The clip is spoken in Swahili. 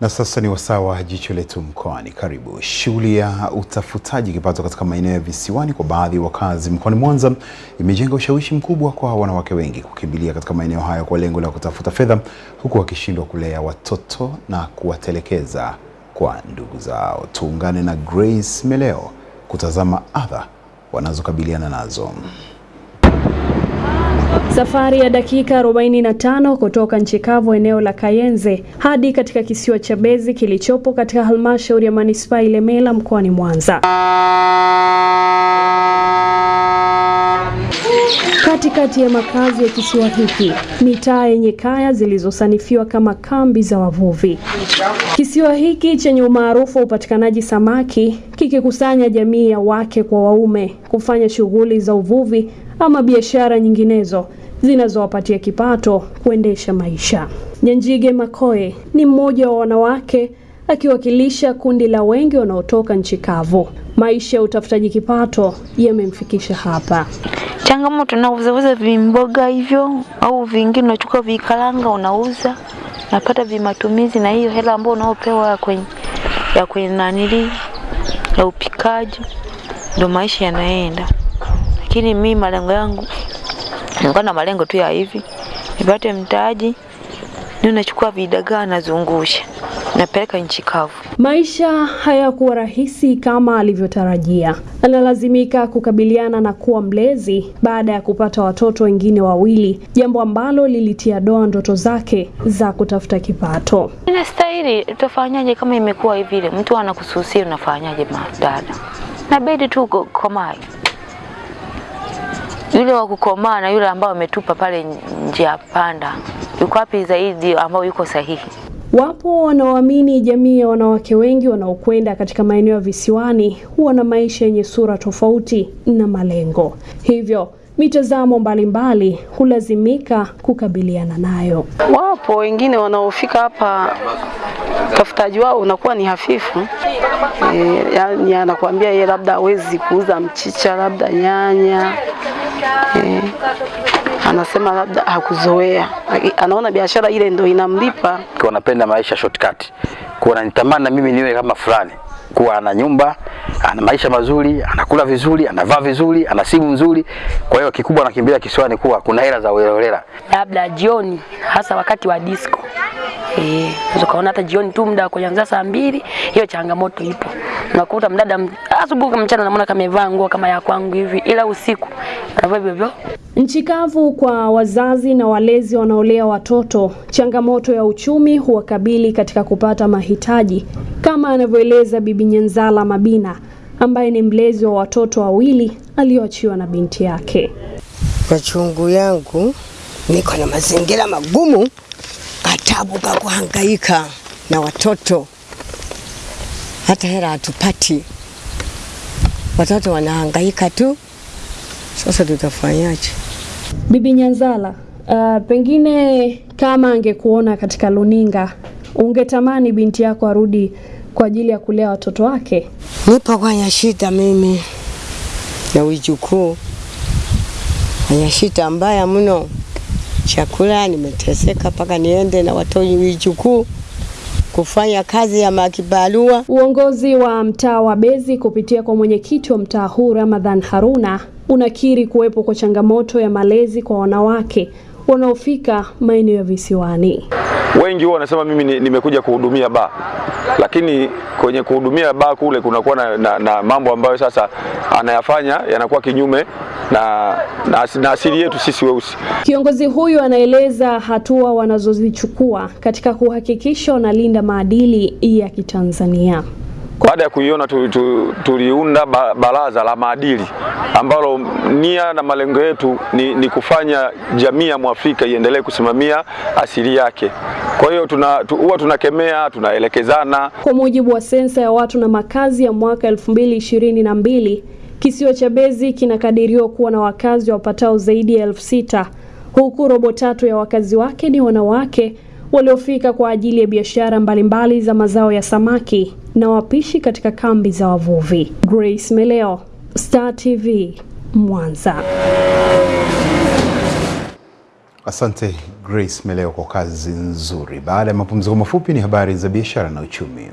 Na sasa ni wasaa wa jicho letu mkoani. Karibu. Shughuli ya utafutaji kipato katika maeneo ya visiwani kwa baadhi ya wakazi mkoani Mwanza imejenga ushawishi mkubwa kwa wanawake wengi kukimbilia katika maeneo hayo kwa lengo la kutafuta fedha, huku wakishindwa kulea watoto na kuwatelekeza kwa ndugu zao. Tuungane na Grace Meleo kutazama adha wanazokabiliana nazo. Safari ya dakika 45 kutoka nchi kavu eneo la Kayenze hadi katika kisiwa cha Bezi kilichopo katika halmashauri ya manispaa Ilemela mkoani Mwanza. Katikati ya makazi ya kisiwa hiki, mitaa yenye kaya zilizosanifiwa kama kambi za wavuvi. Kisiwa hiki chenye umaarufu wa upatikanaji samaki kikikusanya jamii ya wake kwa waume kufanya shughuli za uvuvi ama biashara nyinginezo zinazowapatia kipato kuendesha maisha. Nyanjige Makoe ni mmoja wa wanawake akiwakilisha kundi la wengi wanaotoka nchi kavu. Maisha ya utafutaji kipato yamemfikisha hapa. Changamoto na uzauza vimboga hivyo au vingine, unachukua vikalanga unauza, napata vimatumizi, na hiyo hela ambayo unaopewa kwenye ya kwenye nanili ya upikaji, ndio maisha yanaenda. Lakini mi malengo yangu nilikuwa na malengo tu ya hivi, nipate mtaji, ni unachukua vidagaa nazungusha, napeleka nchi kavu. Maisha hayakuwa rahisi kama alivyotarajia. Analazimika kukabiliana na kuwa mlezi baada ya kupata watoto wengine wawili, jambo ambalo lilitia doa ndoto zake za kutafuta kipato. Inastahili, tutafanyaje kama imekuwa hivile mtu anakususia, unafanyaje madada? Nabidi tu komae yule wa kukomaa na yule ambao ametupa pale njia panda, yuko wapi zaidi ambao yuko sahihi? Wapo wanaoamini jamii ya wanawake wengi wanaokwenda katika maeneo ya visiwani huwa na maisha yenye sura tofauti na malengo, hivyo mitazamo mbalimbali hulazimika kukabiliana nayo. Wapo wengine wanaofika hapa, utafutaji wao unakuwa ni hafifu. E, yani anakuambia yeye labda hawezi kuuza mchicha, labda nyanya e, anasema labda hakuzoea, anaona biashara ile ndio inamlipa. Kwa anapenda maisha shortcut, kwa ananitamani na mimi niwe kama fulani, kuwa ana nyumba, ana maisha mazuri, anakula vizuri, anavaa vizuri, ana simu nzuri. Kwa hiyo kikubwa nakimbilia kisiwani, kuwa kuna hela za uelelela, labda jioni, hasa wakati wa disco Eh, ukaona hata jioni tu muda kuanzia saa mbili, hiyo changamoto ipo. Unakuta mdada asubuhi mchana namuona kama amevaa nguo kama ya kwangu hivi, ila usiku anavaa hivyo hivyo. Nchi kavu kwa wazazi na walezi wanaolea watoto, changamoto ya uchumi huwakabili katika kupata mahitaji, kama anavyoeleza Bibi Nyanzala Mabina ambaye ni mlezi wa watoto wawili aliyoachiwa na binti yake. Machungu yangu, niko na mazingira magumu katabu ka kuhangaika na watoto, hata hela hatupati, watoto wanahangaika tu. Sasa tutafanyaje? Bibi Nyanzala, uh, pengine kama angekuona katika luninga ungetamani binti yako arudi kwa ajili ya kulea watoto wake? Nipo kwenye shida mimi na wijukuu, kwenye shida mbaya mno chakula nimeteseka mpaka niende na watoto wijukuu kufanya kazi ya makibarua. Uongozi wa mtaa wa bezi kupitia kwa mwenyekiti wa mtaa huu Ramadhan Haruna unakiri kuwepo kwa changamoto ya malezi kwa wanawake wanaofika maeneo ya visiwani. Wengi huwa wanasema mimi nimekuja kuhudumia baa, lakini kwenye kuhudumia baa kule kunakuwa na, na, na mambo ambayo sasa anayafanya yanakuwa kinyume na, na, na asili yetu sisi weusi. Kiongozi huyu anaeleza hatua wanazozichukua katika kuhakikisha wanalinda maadili ya Kitanzania. Baada ya kuiona tuliunda tu, tu, baraza la maadili ambalo nia na malengo yetu ni, ni kufanya jamii ya Mwafrika iendelee kusimamia asili yake. Kwa hiyo tuna, tu, huwa tunakemea, tunaelekezana. Kwa mujibu wa sensa ya watu na makazi ya mwaka 2022 kisiwa cha Mbezi kinakadiriwa kuwa na wakazi wapatao zaidi ya elfu sita huku robo tatu ya wakazi wake ni wanawake waliofika kwa ajili ya biashara mbalimbali za mazao ya samaki na wapishi katika kambi za wavuvi. Grace Meleo, Star TV, Mwanza. Asante Grace Meleo kwa kazi nzuri. Baada ya mapumziko mafupi, ni habari za biashara na uchumi.